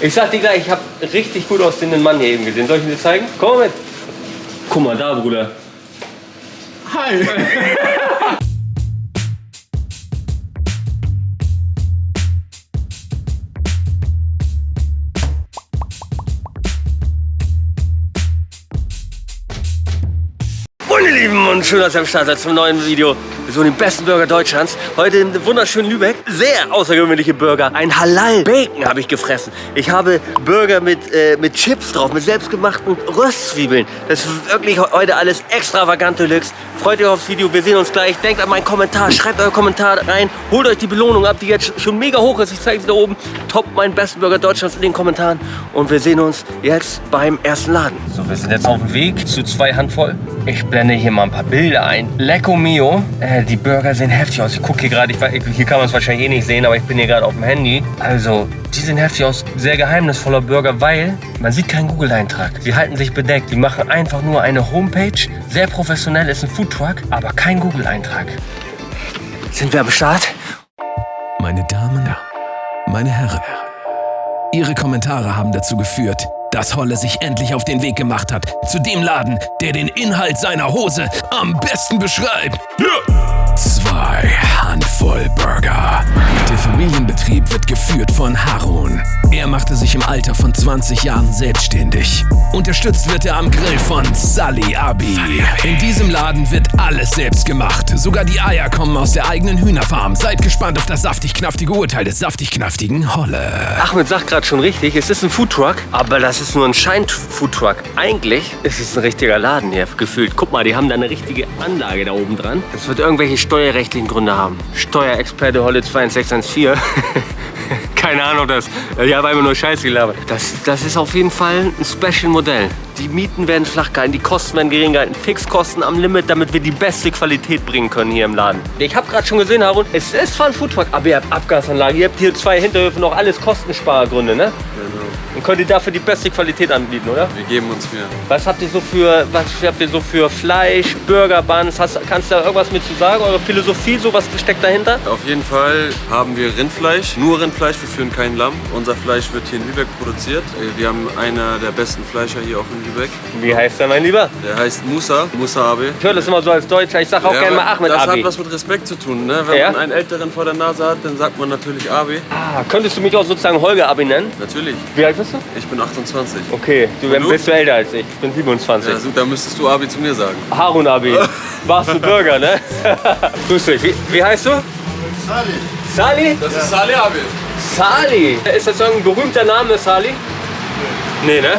Ich sag dir gleich, ich habe richtig gut aussehenden Mann hier eben gesehen. Soll ich ihn dir zeigen? Komm mal mit. Guck mal da, Bruder. Hi. Meine Lieben und schön, dass ihr am Start seid zum neuen Video. Suchen den besten Burger Deutschlands. Heute in wunderschönen Lübeck. Sehr außergewöhnliche Burger. Ein Halal-Bacon habe ich gefressen. Ich habe Burger mit, äh, mit Chips drauf, mit selbstgemachten Röstzwiebeln. Das ist wirklich heute alles extravagant Deluxe. Freut euch aufs Video. Wir sehen uns gleich. Denkt an meinen Kommentar. Schreibt euren Kommentar rein. Holt euch die Belohnung ab, die jetzt schon mega hoch ist. Ich zeige sie da oben. Top meinen besten Burger Deutschlands in den Kommentaren. Und wir sehen uns jetzt beim ersten Laden. So, wir sind jetzt auf dem Weg zu zwei Handvoll. Ich blende hier mal ein paar Bilder ein. Lecco Mio. Äh, die Burger sehen heftig aus. Ich gucke hier gerade, hier kann man es wahrscheinlich eh nicht sehen, aber ich bin hier gerade auf dem Handy. Also, die sehen heftig aus. Sehr geheimnisvoller Burger, weil man sieht keinen Google-Eintrag. Sie halten sich bedeckt. Die machen einfach nur eine Homepage. Sehr professionell, ist ein Foodtruck, aber kein Google-Eintrag. Sind wir am Start? Meine Damen, meine Herren, Ihre Kommentare haben dazu geführt, dass Holle sich endlich auf den Weg gemacht hat zu dem Laden, der den Inhalt seiner Hose am besten beschreibt. Zwei Handvoll Burger. Der Familienbetrieb wird geführt von Harun. Er machte sich im Alter von 20 Jahren selbstständig. Unterstützt wird er am Grill von Sally Abi. In diesem Laden wird alles selbst gemacht. Sogar die Eier kommen aus der eigenen Hühnerfarm. Seid gespannt auf das saftig-knaftige Urteil des saftig-knaftigen Holle. Ahmed sagt gerade schon richtig, es ist ein Foodtruck, aber das ist nur ein Schein-Foodtruck. Eigentlich ist es ein richtiger Laden hier, gefühlt. Guck mal, die haben da eine richtige Anlage da oben dran. Das wird irgendwelche steuerrechtlichen Gründe haben. Steuerexperte Holle 21614. Keine Ahnung, das. Ich habe einfach nur Scheiße gelabert. Das, das ist auf jeden Fall ein Special-Modell. Die Mieten werden flach gehalten, die Kosten werden gering gehalten, Fixkosten am Limit, damit wir die beste Qualität bringen können hier im Laden. Ich habe gerade schon gesehen, Harun, es ist zwar ein Foodtruck, aber ihr habt Abgasanlage, ihr habt hier zwei Hinterhöfe, noch alles Kostenspargründe, ne? Und könnt ihr dafür die beste Qualität anbieten, oder? Wir geben uns Mühe. Was habt ihr so für, was habt ihr so für Fleisch, Burger, Buns? Hast, kannst du da irgendwas mit zu sagen? Eure Philosophie, so was steckt dahinter? Auf jeden Fall haben wir Rindfleisch, nur Rindfleisch, wir führen kein Lamm. Unser Fleisch wird hier in Lübeck produziert. Wir haben einer der besten Fleischer hier auch in Lübeck. Wie heißt der, mein Lieber? Der heißt Musa, Musa Abe. Ich höre das immer so als Deutscher. Ich sag auch gerne mal Ahmed das Abi. hat was mit Respekt zu tun. Ne? Wenn Ja? man einen Älteren vor der Nase hat, dann sagt man natürlich Abe. Ah, könntest du mich auch sozusagen Holger Abi nennen? Natürlich. Wie alt bist du? Ich bin 28. Okay, du, du? bist du älter als ich. Ich bin 27. Ja, so, da müsstest du Abi zu mir sagen. Harun Abi. Warst du Burger, ne? Grüß dich. Wie, wie heißt du? Sali. Sali? Das ist Saleh Abi. Sali. Ist das irgendein berühmter Name, Sali? Nee, ne?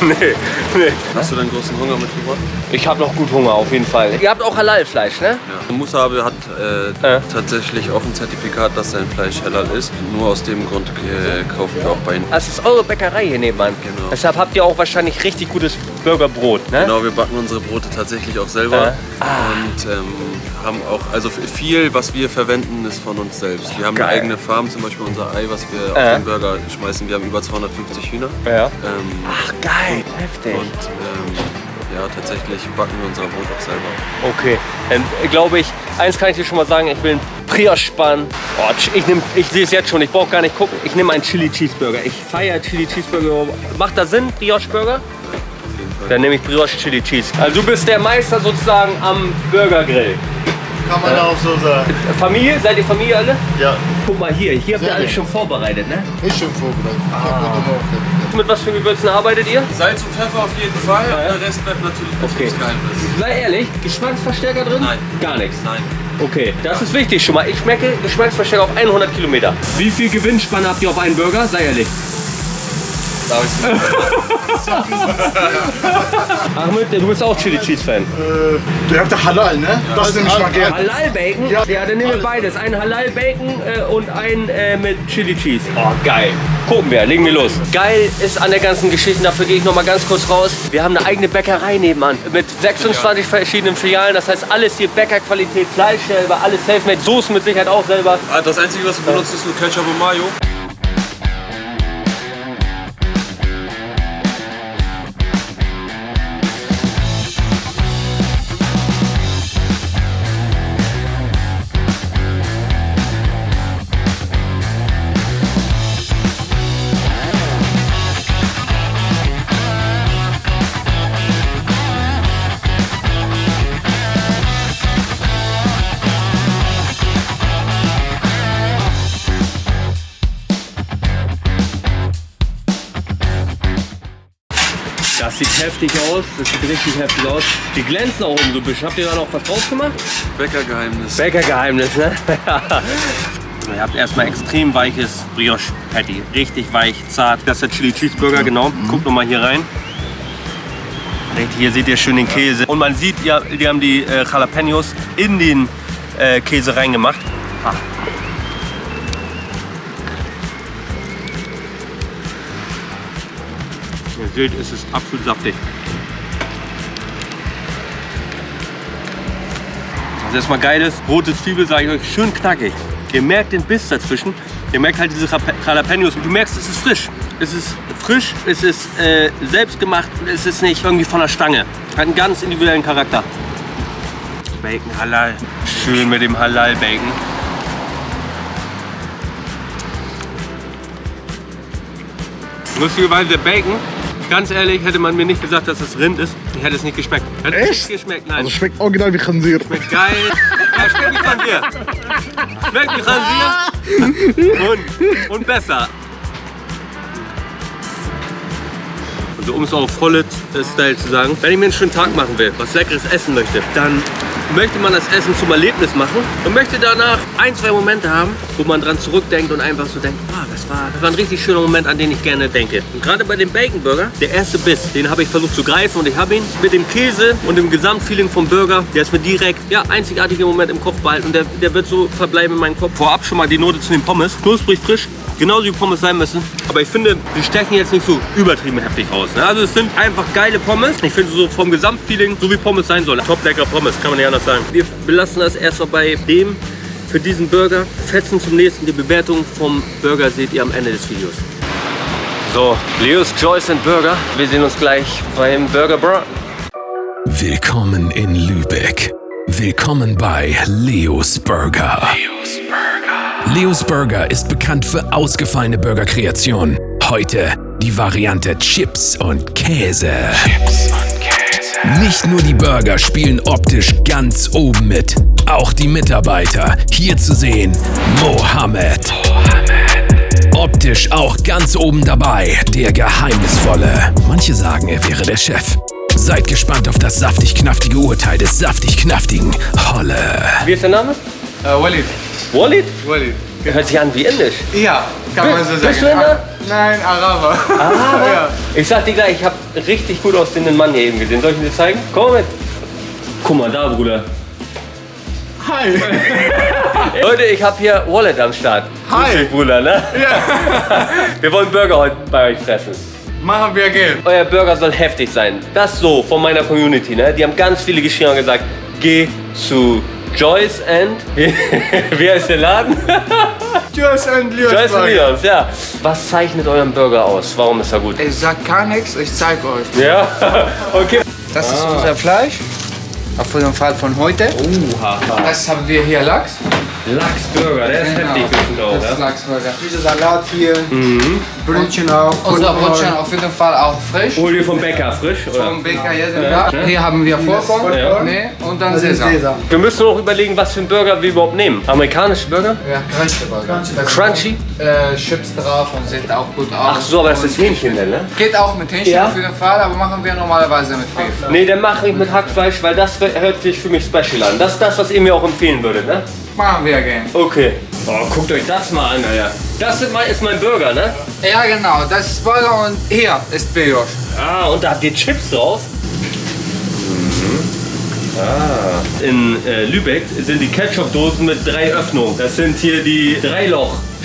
Nee, nee. Hast du deinen großen Hunger mitgebracht? Ich habe noch gut Hunger auf jeden Fall. Ihr habt auch Halal-Fleisch, ne? Ja. Musa Abe hat äh, Ja. tatsächlich auch ein Zertifikat, dass sein Fleisch halal ist. Nur aus dem Grund äh, kaufen wir auch bei ihm. Das ist eure Bäckerei hier nebenan. Genau. Deshalb habt ihr auch wahrscheinlich richtig gutes Burgerbrot, ne? Genau, wir backen unsere Brote tatsächlich auch selber Ah. und ähm, haben auch, also viel, was wir verwenden, ist von uns selbst. Wir haben Geil. eine eigene Farm, zum Beispiel unser Ei, was wir auf den Burger schmeißen. Wir haben über 250 Hühner. Ja. Ähm, Ach, geil. Heftig. und ähm, ja, tatsächlich backen wir unser Brot auch selber. Okay, dann glaube ich, eins kann ich dir schon mal sagen, ich will einen Brioche-Spann. Oh, ich nehm, ich sehe es jetzt schon, ich brauche gar nicht gucken. Ich nehme einen Chili Cheeseburger. Ich feiere Chili Cheeseburger. Macht das Sinn, jeden Fall. Dann nehme ich Brioche Chili Cheese. Also du bist der Meister sozusagen am Burgergrill. Kann man auch so sagen. Familie? Seid ihr Familie alle? Ja, Guck mal hier, hier habt ihr alles schon vorbereitet, ne? ist schon vorbereitet. Ich Morgen. Mit was für Gewürzen arbeitet ihr? Salz und Pfeffer auf jeden Fall, Ja. der Rest bleibt natürlich Okay. Betriebsgeheimnis. Sei ehrlich, Geschmacksverstärker drin? Nein. Gar nichts. Nein. Okay, das ist wichtig schon mal. Ich schmecke Geschmacksverstärker auf 100 Kilometer. Wie viel Gewinnspanne habt ihr auf einen Burger? Sei ehrlich. Darf nicht? Ahmed, du bist auch Chili Cheese Fan. Äh, der hat der Halal, ne? das nehme ich mal gerne. Halal Bacon? Ja, Ja. dann nehmen wir beides. Ein Halal Bacon äh, und ein äh, mit Chili Cheese. Oh, geil. Gucken wir, legen wir los. Geil ist an der ganzen Geschichte, dafür gehe ich noch mal ganz kurz raus. Wir haben eine eigene Bäckerei nebenan mit 26 verschiedenen Filialen. Das heißt, alles hier Bäckerqualität, Fleisch selber, alles selfmade, Soßen mit Sicherheit auch selber. Ah, Das Einzige, was wir benutzen, ist nur Ketchup und Mayo. Das sieht heftig aus. Das sieht richtig heftig aus. Die glänzen auch oben so ein bisschen. Habt ihr da noch was drauf gemacht? Bäckergeheimnis. Bäckergeheimnis, ne? Ihr habt erstmal extrem weiches Brioche Patty. Richtig weich, zart. Das ist der Chili Cheeseburger, genau. Guckt noch mal hier rein. Hier seht ihr schön den Käse. Und man sieht, die haben die äh, Jalapenos in den äh, Käse reingemacht. Ah. Ihr seht, es ist absolut saftig. Was erstmal geil ist, rote Zwiebel, sage ich euch, schön knackig. Ihr merkt den Biss dazwischen. Ihr merkt halt diese Jalapenos. Du merkst, es ist frisch. Es ist frisch, es ist äh, selbstgemacht es ist nicht irgendwie von der Stange. Hat einen ganz individuellen Charakter. Bacon Halal. Schön mit dem Halal-Bacon. Lustigerweise der Bacon, ganz ehrlich, hätte man mir nicht gesagt, dass das Rind ist. Ich hätte es nicht geschmeckt. Hätte es Echt? nicht geschmeckt, nein. Also schmeckt original wie Khansir. Schmeckt geil. Ja, schmeckt wie Khansier. Schmeckt wie Khansier. Und, und besser. Also um es auf Hollet-Style zu sagen, wenn ich mir einen schönen Tag machen will, was leckeres essen möchte, dann möchte man das Essen zum Erlebnis machen und möchte danach ein, zwei Momente haben, wo man dran zurückdenkt und einfach so denkt, ah, das war, das war ein richtig schöner Moment, an den ich gerne denke. Und gerade bei dem Bacon Burger, der erste Biss, den habe ich versucht zu greifen und ich habe ihn mit dem Käse und dem Gesamtfeeling vom Burger, der ist mir direkt, ja, einzigartiger Moment im Kopf behalten und der, der wird so verbleiben in meinem Kopf. Vorab schon mal die Note zu den Pommes, knusprig frisch, genauso wie Pommes sein müssen. Aber ich finde, die stechen jetzt nicht so übertrieben heftig raus. Ne? Also es sind einfach geile Pommes. Ich finde so vom Gesamtfeeling, so wie Pommes sein sollen. Top lecker Pommes, kann man nicht anders sagen. Wir belassen das erstmal bei dem für diesen Burger. Fetzen zum nächsten. Die Bewertung vom Burger seht ihr am Ende des Videos. So, Leos Joyce and Burger. Wir sehen uns gleich beim Burger Bra. Willkommen in Lübeck. Willkommen bei Leos Burger. Leos Burger ist bekannt für ausgefallene Burgerkreationen. Heute die Variante Chips und Käse. Nicht nur die Burger spielen optisch ganz oben mit, auch die Mitarbeiter. Hier zu sehen Mohammed. Optisch auch ganz oben dabei, der Geheimnisvolle. Manche sagen, er wäre der Chef. Seid gespannt auf das saftig-knaftige Urteil des saftig-knaftigen Holle. Wie ist der Name? Äh, Walid. Walid? Walid. Hört sich an wie Indisch. Ja, kann man so sagen. bist du Inder? Nein, Araber. Aber ja. ich sag dir gleich, ich habe richtig gut aussehenden Mann hier eben gesehen. Soll ich ihn dir zeigen? Komm mal mit. Guck mal da, Bruder. Hi. Leute, ich habe hier Wallet am Start. Hi. Grüß dich, Bruder, ne? Ja. Wir wollen Burger heute bei euch fressen. Machen wir Geld. Euer Burger soll heftig sein. Das so von meiner Community, ne? Die haben ganz viele geschrieben und gesagt, geh zu Joyce and... Wie heißt der Laden? Tschüss und Lios. Joyce and Leons, ja. Was zeichnet euren Burger aus? Warum ist er gut? Ich sag gar nichts, ich zeig euch. Ja, okay. Das ist unser Fleisch. Auf jeden Fall von heute. Uha. Das haben wir hier Lachs. Lachsburger, der ist heftig bestimmt auch, Das ist ja? Lachsburger. Dieser Salat hier, Brötchen auch. Unser Brötchen auf jeden Fall auch frisch. Hol dir vom Bäcker frisch, oder? Vom Bäcker jeden Tag. Hier haben wir Vollkorn. Ja. Nee, und dann ist Sesam. Sesam. Wir müssen noch überlegen, was für einen Burger wir überhaupt nehmen. Amerikanische Burger? Ja, Crunchy Burger. Crunchy? Äh, Chips drauf und sieht auch gut aus. Ach so, aber das ist Hähnchen denn, ne? Geht auch mit Hähnchen Ja. auf jeden Fall, aber machen wir normalerweise mit Beef. Nee, dann mache ich mit Hackfleisch, weil das hört sich für mich special an. Das ist das, was ihr mir auch empfehlen würdet, ne? Machen wir gern. Okay. Oh, guckt euch das mal an, Alter. Das ist mein, ist mein Burger, ne? Ja, genau. Das ist Burger und hier ist Brioche. Ah, und da habt ihr Chips drauf? Ah. In äh, Lübeck sind die Ketchup-Dosen mit drei Öffnungen. Das sind hier die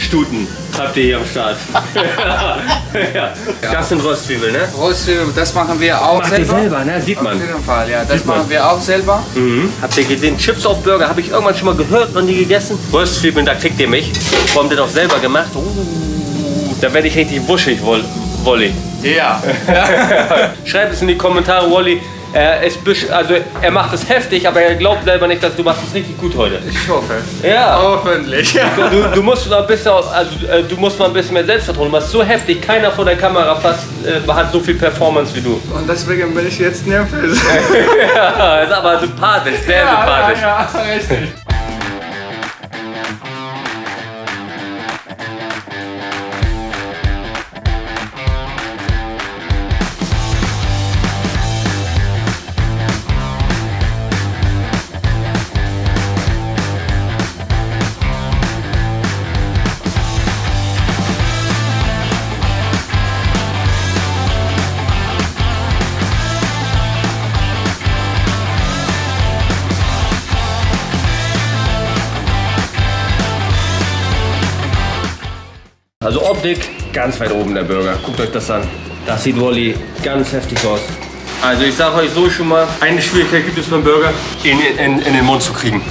Dreiloch-Stuten. Habt ihr hier am Start. ja. Das sind Röstzwiebeln, ne? Röstzwiebeln, das machen wir auch Macht ihr selber. selber, ne? Sieht Auf man. jeden Fall, ja. Das Sieht man. machen wir auch selber. Mhm. Habt ihr gesehen? Chips auf Burger habe ich irgendwann schon mal gehört, noch nie gegessen. Röstzwiebeln, da kriegt ihr mich. Wo habt ihr doch selber gemacht? Uh, da werde ich richtig wuschig, Woll- Wolli. Ja. Schreib es in die Kommentare, Wolli. Er, ist also, er macht es heftig, aber er glaubt selber nicht, dass du machst es richtig gut heute. Ich hoffe. Ja. Hoffentlich. Du, du, musst noch ein bisschen, also, äh, du musst mal ein bisschen mehr Selbstvertrauen. Du machst so heftig, keiner vor der Kamera fast äh, hat so viel Performance wie du. Und deswegen bin ich jetzt nervös. Ja, ist aber sympathisch, sehr sympathisch. Ja, ja, richtig. Dick, ganz weit oben der Burger. Guckt euch das an. Das sieht Wally ganz heftig aus. Also ich sage euch so schon mal, eine Schwierigkeit gibt es beim Burger, ihn in, in, in den Mund zu kriegen.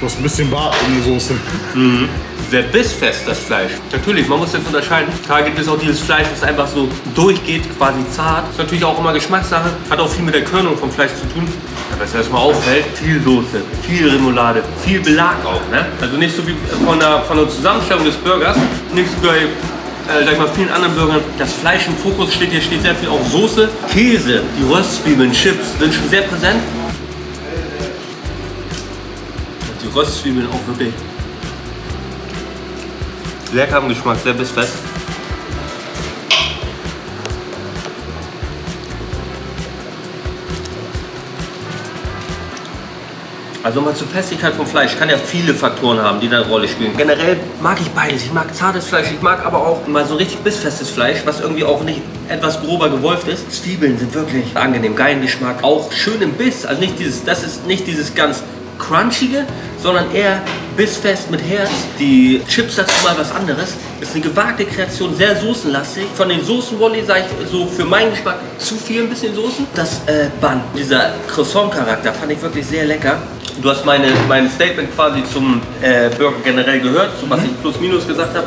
Du hast ein bisschen Bart in der Soße. Sehr bissfest, das Fleisch. Natürlich, man muss jetzt unterscheiden. Da gibt es auch dieses Fleisch, das einfach so durchgeht, quasi zart. Ist natürlich auch immer Geschmackssache. Hat auch viel mit der Körnung vom Fleisch zu tun. Was erstmal auffällt, viel Soße, viel Remoulade, viel Belag auch. Ne? Also nicht so wie von der, von der Zusammenstellung des Burgers, nicht so bei äh, sag ich mal, vielen anderen Burgern, das Fleisch im Fokus steht, hier steht sehr viel auch Soße, Käse, die Röstzwiebeln, Chips sind schon sehr präsent. Und die Röstzwiebeln auch wirklich lecker im Geschmack, sehr bissfest. Also mal zur Festigkeit vom Fleisch kann ja viele Faktoren haben, die da eine Rolle spielen. Generell mag ich beides. Ich mag zartes Fleisch, ich mag aber auch mal so richtig bissfestes Fleisch, was irgendwie auch nicht etwas grober gewolft ist. Zwiebeln sind wirklich angenehm, geilen Geschmack. Auch schön im Biss. Also nicht dieses, das ist nicht dieses ganz crunchige, sondern eher bissfest mit Herz. Die Chips dazu mal was anderes. Ist eine gewagte Kreation, sehr soßenlastig. Von den Soßen Wolli sage ich so für meinen Geschmack zu viel ein bisschen Soßen. Das äh, Bun, dieser Croissant-Charakter fand ich wirklich sehr lecker. Du hast meine, mein Statement quasi zum äh, Burger generell gehört, so was ich plus minus gesagt habe.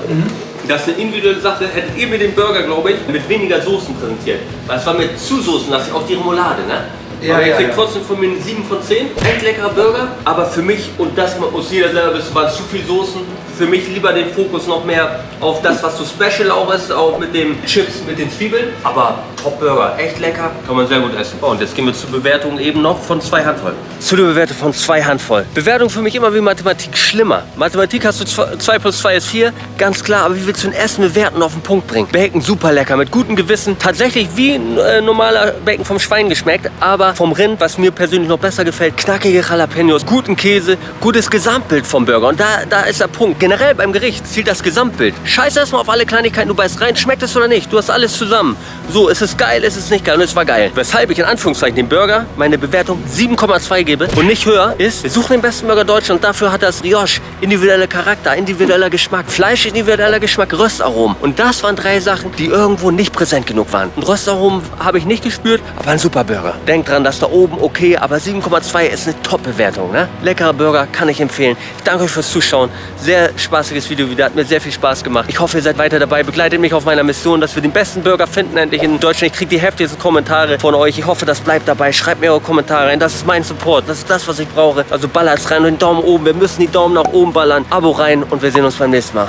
Das ist eine individuelle Sache. Hättet ihr mir den Burger, glaube ich, mit weniger Soßen präsentiert. Weil es war mir zu soßenlastig, auch die Remoulade, ne? Ja, aber ihr kriegt ja. trotzdem von mir eine 7 von 10. Echt leckerer Burger. Aber für mich, und das muss jeder selber wissen, waren zu viel Soßen. Für mich lieber den Fokus noch mehr auf das, was so special auch ist, auch mit den Chips, mit den Zwiebeln. Aber Top Burger, echt lecker, kann man sehr gut essen. Oh, und jetzt gehen wir zur Bewertung eben noch von zwei Handvoll. Zu der Bewertung von zwei Handvoll. Bewertung für mich immer wie Mathematik schlimmer. Mathematik hast du 2 plus 2 ist 4, ganz klar. Aber wie willst du ein Essen bewerten auf den Punkt bringen? Bacon super lecker, mit gutem Gewissen. Tatsächlich wie ein äh, normaler Bacon vom Schwein geschmeckt, aber vom Rind, was mir persönlich noch besser gefällt, knackige Jalapenos, guten Käse, gutes Gesamtbild vom Burger. Und da, da ist der Punkt. Generell beim Gericht zielt das Gesamtbild. Scheiß erstmal auf alle Kleinigkeiten, du beißt rein, schmeckt es oder nicht. Du hast alles zusammen. So, ist es geil, ist es nicht geil und es war geil. Weshalb ich in Anführungszeichen dem Burger meine Bewertung 7,2 gebe und nicht höher ist, wir suchen den besten Burger Deutschlands und dafür hat das Brioche individueller Charakter, individueller Geschmack, Fleisch individueller Geschmack, Röstaromen. Und das waren drei Sachen, die irgendwo nicht präsent genug waren. Und Röstaromen habe ich nicht gespürt, aber ein super Burger. Denkt dran, dass da oben okay, aber 7,2 ist eine Top-Bewertung. Ne? Leckerer Burger, kann ich empfehlen. Ich danke euch fürs Zuschauen. Sehr spaßiges Video wieder, hat mir sehr viel Spaß gemacht. Ich hoffe, ihr seid weiter dabei. Begleitet mich auf meiner Mission, dass wir den besten Burger finden endlich in Deutschland. Ich kriege die heftigsten Kommentare von euch. Ich hoffe, das bleibt dabei. Schreibt mir eure Kommentare rein. Das ist mein Support. Das ist das, was ich brauche. Also ballert's rein und den Daumen oben. Wir müssen die Daumen nach oben ballern. Abo rein und wir sehen uns beim nächsten Mal.